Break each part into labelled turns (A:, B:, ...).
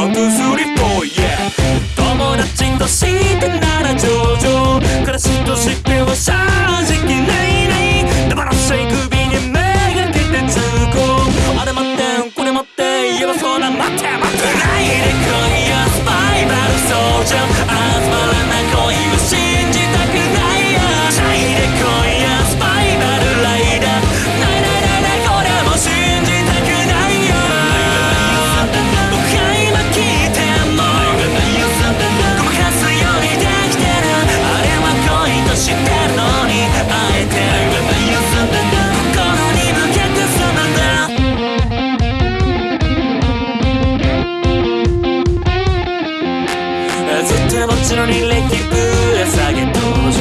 A: ワン、ツー、スリー、フォー、イ友達としてなら上々暮らしとしては正直ないないだからしい首に目がけてつこうあれ待ってこれ待って言えばそら待って待ってないで今夜スパイバルソージャー集まれずっとぼっちの履歴ぶら下げ登場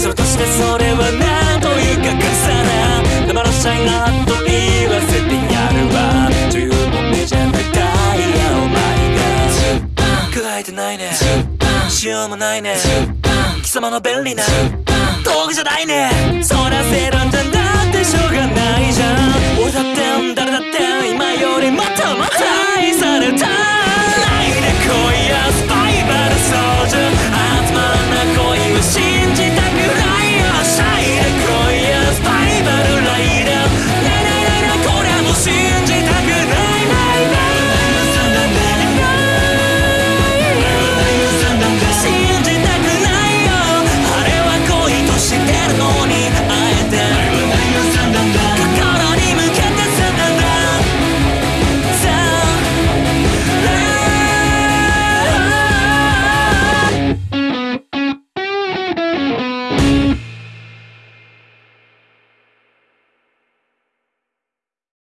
A: それとしてそれはなんというかかさな黙らしゃいなと言わせてやるわ十分目じゃないダイヤお前が輝いてないね。しようもないね。貴様の便利な道具じゃないね。そらせるんじゃだっ